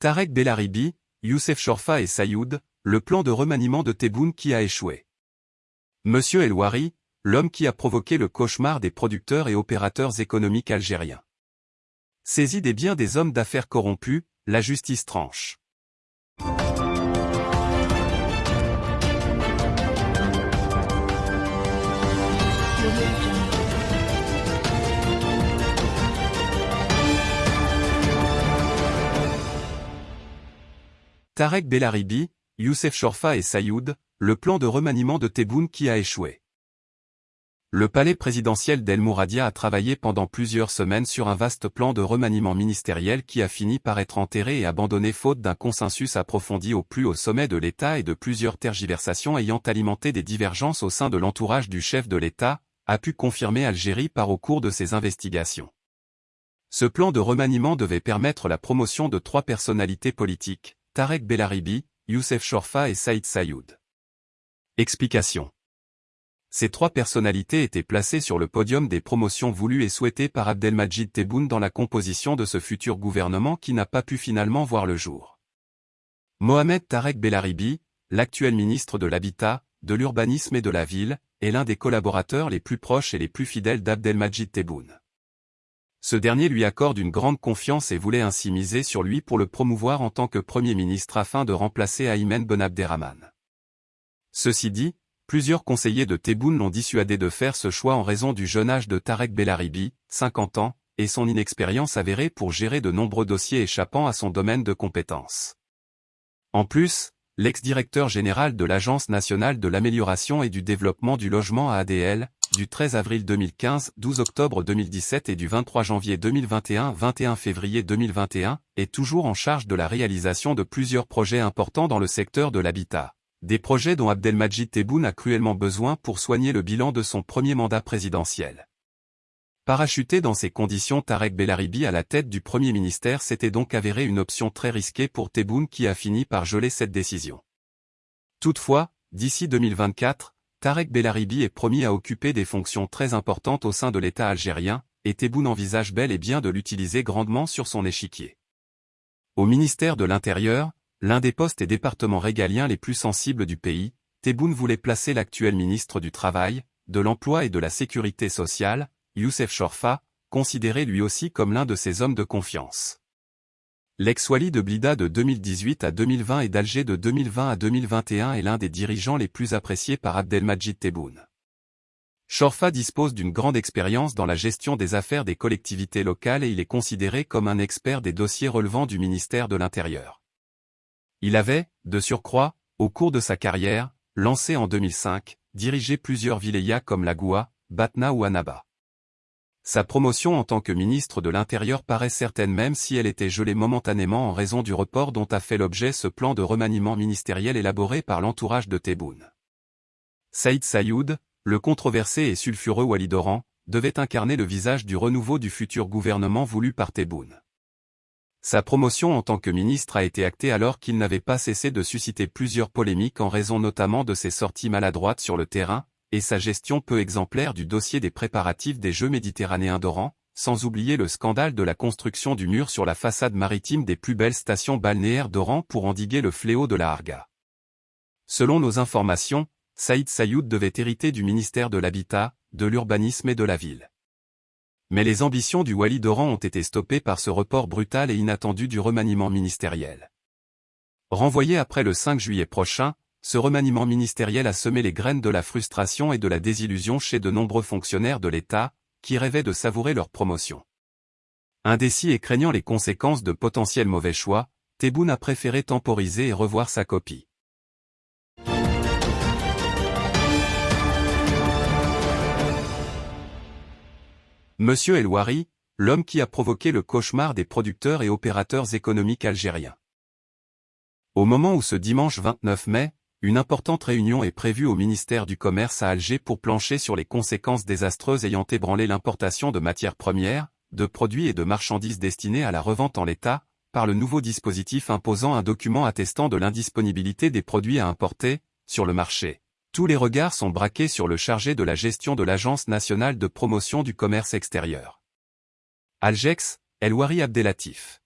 Tarek Bellaribi, Youssef Chorfa et Sayoud, le plan de remaniement de Tebboune qui a échoué. Monsieur Elouari, l'homme qui a provoqué le cauchemar des producteurs et opérateurs économiques algériens. Saisi des biens des hommes d'affaires corrompus, la justice tranche. Tarek Bellaribi, Youssef Chorfa et Sayoud, le plan de remaniement de Tebboune qui a échoué. Le palais présidentiel d'El Mouradia a travaillé pendant plusieurs semaines sur un vaste plan de remaniement ministériel qui a fini par être enterré et abandonné faute d'un consensus approfondi au plus haut sommet de l'État et de plusieurs tergiversations ayant alimenté des divergences au sein de l'entourage du chef de l'État, a pu confirmer Algérie par au cours de ses investigations. Ce plan de remaniement devait permettre la promotion de trois personnalités politiques, Tarek Bellaribi, Youssef Chorfa et Saïd Sayoud. Explication. Ces trois personnalités étaient placées sur le podium des promotions voulues et souhaitées par Abdelmajid Tebboune dans la composition de ce futur gouvernement qui n'a pas pu finalement voir le jour. Mohamed Tarek Bellaribi, l'actuel ministre de l'Habitat, de l'Urbanisme et de la Ville, est l'un des collaborateurs les plus proches et les plus fidèles d'Abdelmajid Tebboune. Ce dernier lui accorde une grande confiance et voulait ainsi miser sur lui pour le promouvoir en tant que Premier ministre afin de remplacer Aymen Ben Abderrahman. Ceci dit, Plusieurs conseillers de Tebboune l'ont dissuadé de faire ce choix en raison du jeune âge de Tarek Bellaribi, 50 ans, et son inexpérience avérée pour gérer de nombreux dossiers échappant à son domaine de compétences. En plus, l'ex-directeur général de l'Agence nationale de l'amélioration et du développement du logement à ADL, du 13 avril 2015, 12 octobre 2017 et du 23 janvier 2021, 21 février 2021, est toujours en charge de la réalisation de plusieurs projets importants dans le secteur de l'habitat. Des projets dont Abdelmajid Tebboune a cruellement besoin pour soigner le bilan de son premier mandat présidentiel. Parachuté dans ces conditions Tarek Bellaribi à la tête du Premier ministère s'était donc avéré une option très risquée pour Tebboune qui a fini par geler cette décision. Toutefois, d'ici 2024, Tarek Bellaribi est promis à occuper des fonctions très importantes au sein de l'État algérien, et Tebboune envisage bel et bien de l'utiliser grandement sur son échiquier. Au ministère de l'Intérieur, l'un des postes et départements régaliens les plus sensibles du pays, Tebboune voulait placer l'actuel ministre du Travail, de l'Emploi et de la Sécurité sociale, Youssef Chorfa, considéré lui aussi comme l'un de ses hommes de confiance. L'ex-Wali de Blida de 2018 à 2020 et d'Alger de 2020 à 2021 est l'un des dirigeants les plus appréciés par Abdelmajid Tebboune. Chorfa dispose d'une grande expérience dans la gestion des affaires des collectivités locales et il est considéré comme un expert des dossiers relevant du ministère de l'Intérieur. Il avait, de surcroît, au cours de sa carrière, lancé en 2005, dirigé plusieurs vilayas comme Lagoua, Batna ou Annaba. Sa promotion en tant que ministre de l'Intérieur paraît certaine même si elle était gelée momentanément en raison du report dont a fait l'objet ce plan de remaniement ministériel élaboré par l'entourage de Tebboune. Saïd Sayoud, le controversé et sulfureux Walidoran, devait incarner le visage du renouveau du futur gouvernement voulu par Tebboune. Sa promotion en tant que ministre a été actée alors qu'il n'avait pas cessé de susciter plusieurs polémiques en raison notamment de ses sorties maladroites sur le terrain, et sa gestion peu exemplaire du dossier des préparatifs des Jeux méditerranéens d'Oran, sans oublier le scandale de la construction du mur sur la façade maritime des plus belles stations balnéaires d'Oran pour endiguer le fléau de la Harga. Selon nos informations, Saïd Sayoud devait hériter du ministère de l'Habitat, de l'Urbanisme et de la Ville. Mais les ambitions du Wali d'Oran ont été stoppées par ce report brutal et inattendu du remaniement ministériel. Renvoyé après le 5 juillet prochain, ce remaniement ministériel a semé les graines de la frustration et de la désillusion chez de nombreux fonctionnaires de l'État, qui rêvaient de savourer leur promotion. Indécis et craignant les conséquences de potentiels mauvais choix, Tebboune a préféré temporiser et revoir sa copie. Monsieur Elouari, l'homme qui a provoqué le cauchemar des producteurs et opérateurs économiques algériens. Au moment où ce dimanche 29 mai, une importante réunion est prévue au ministère du Commerce à Alger pour plancher sur les conséquences désastreuses ayant ébranlé l'importation de matières premières, de produits et de marchandises destinés à la revente en l'état, par le nouveau dispositif imposant un document attestant de l'indisponibilité des produits à importer, sur le marché. Tous les regards sont braqués sur le chargé de la gestion de l'Agence nationale de promotion du commerce extérieur. Algex, Elwari Abdelatif.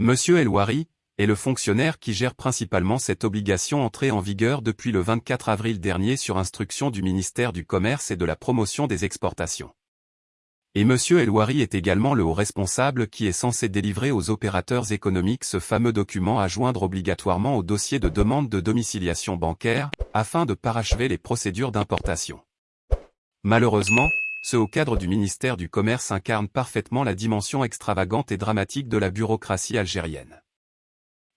Monsieur Elouari est le fonctionnaire qui gère principalement cette obligation entrée en vigueur depuis le 24 avril dernier sur instruction du ministère du Commerce et de la Promotion des Exportations. Et M. Elouari est également le haut responsable qui est censé délivrer aux opérateurs économiques ce fameux document à joindre obligatoirement au dossier de demande de domiciliation bancaire, afin de parachever les procédures d'importation. Malheureusement, ce haut cadre du ministère du Commerce incarne parfaitement la dimension extravagante et dramatique de la bureaucratie algérienne.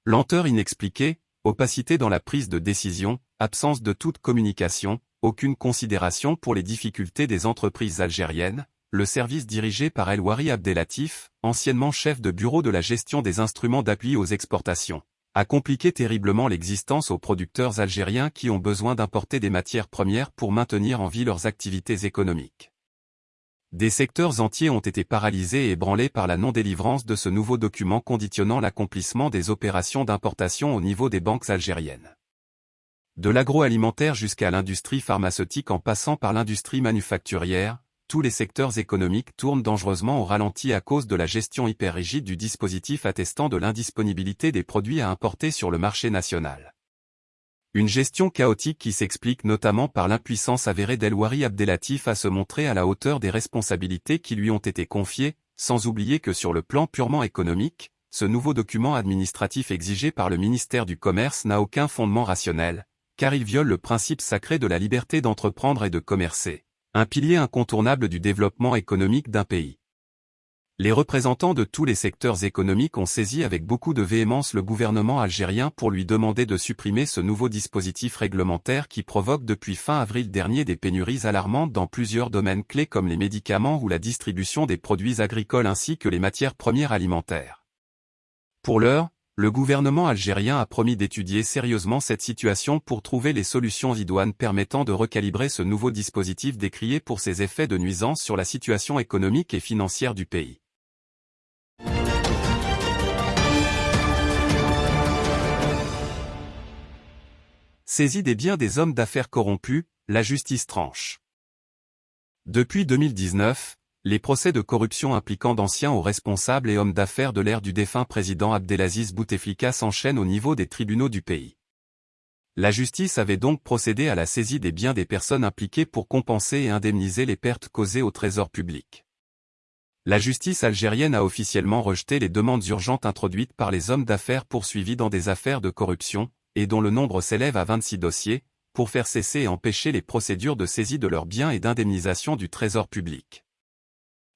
Lenteur inexpliquée, opacité dans la prise de décision, absence de toute communication, aucune considération pour les difficultés des entreprises algériennes, le service dirigé par El Wari Abdelatif, anciennement chef de bureau de la gestion des instruments d'appui aux exportations, a compliqué terriblement l'existence aux producteurs algériens qui ont besoin d'importer des matières premières pour maintenir en vie leurs activités économiques. Des secteurs entiers ont été paralysés et ébranlés par la non-délivrance de ce nouveau document conditionnant l'accomplissement des opérations d'importation au niveau des banques algériennes. De l'agroalimentaire jusqu'à l'industrie pharmaceutique en passant par l'industrie manufacturière, tous les secteurs économiques tournent dangereusement au ralenti à cause de la gestion hyper rigide du dispositif attestant de l'indisponibilité des produits à importer sur le marché national. Une gestion chaotique qui s'explique notamment par l'impuissance avérée d'Elwari Abdelatif à se montrer à la hauteur des responsabilités qui lui ont été confiées, sans oublier que sur le plan purement économique, ce nouveau document administratif exigé par le ministère du Commerce n'a aucun fondement rationnel, car il viole le principe sacré de la liberté d'entreprendre et de commercer, un pilier incontournable du développement économique d'un pays. Les représentants de tous les secteurs économiques ont saisi avec beaucoup de véhémence le gouvernement algérien pour lui demander de supprimer ce nouveau dispositif réglementaire qui provoque depuis fin avril dernier des pénuries alarmantes dans plusieurs domaines clés comme les médicaments ou la distribution des produits agricoles ainsi que les matières premières alimentaires. Pour l'heure, le gouvernement algérien a promis d'étudier sérieusement cette situation pour trouver les solutions idoines permettant de recalibrer ce nouveau dispositif décrié pour ses effets de nuisance sur la situation économique et financière du pays. Saisie des biens des hommes d'affaires corrompus, la justice tranche. Depuis 2019, les procès de corruption impliquant d'anciens hauts responsables et hommes d'affaires de l'ère du défunt président Abdelaziz Bouteflika s'enchaînent au niveau des tribunaux du pays. La justice avait donc procédé à la saisie des biens des personnes impliquées pour compenser et indemniser les pertes causées au trésor public. La justice algérienne a officiellement rejeté les demandes urgentes introduites par les hommes d'affaires poursuivis dans des affaires de corruption, et dont le nombre s'élève à 26 dossiers, pour faire cesser et empêcher les procédures de saisie de leurs biens et d'indemnisation du trésor public.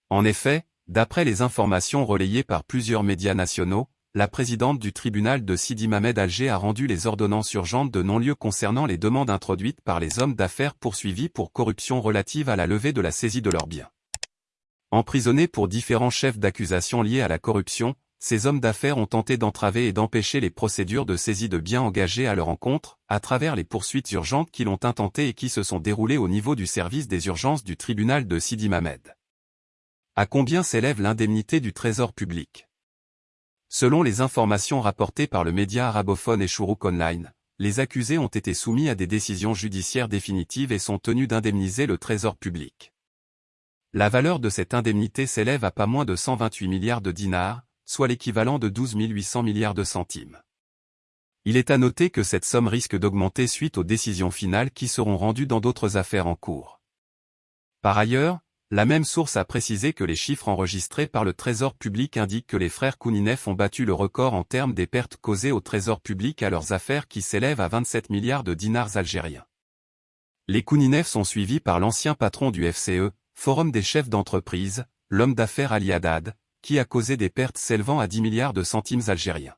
En effet, d'après les informations relayées par plusieurs médias nationaux, la présidente du tribunal de Sidi Mamed Alger a rendu les ordonnances urgentes de non-lieu concernant les demandes introduites par les hommes d'affaires poursuivis pour corruption relative à la levée de la saisie de leurs biens. Emprisonnés pour différents chefs d'accusation liés à la corruption, ces hommes d'affaires ont tenté d'entraver et d'empêcher les procédures de saisie de biens engagées à leur encontre, à travers les poursuites urgentes qui l'ont intenté et qui se sont déroulées au niveau du service des urgences du tribunal de Sidi Mamed. À combien s'élève l'indemnité du trésor public? Selon les informations rapportées par le média arabophone et Online, les accusés ont été soumis à des décisions judiciaires définitives et sont tenus d'indemniser le trésor public. La valeur de cette indemnité s'élève à pas moins de 128 milliards de dinars, soit l'équivalent de 12 800 milliards de centimes. Il est à noter que cette somme risque d'augmenter suite aux décisions finales qui seront rendues dans d'autres affaires en cours. Par ailleurs, la même source a précisé que les chiffres enregistrés par le Trésor public indiquent que les frères Kouninef ont battu le record en termes des pertes causées au Trésor public à leurs affaires qui s'élèvent à 27 milliards de dinars algériens. Les Kouninef sont suivis par l'ancien patron du FCE, Forum des chefs d'entreprise, l'homme d'affaires Ali Haddad, qui a causé des pertes s'élevant à 10 milliards de centimes algériens.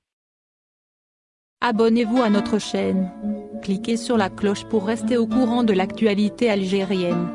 Abonnez-vous à notre chaîne. Cliquez sur la cloche pour rester au courant de l'actualité algérienne.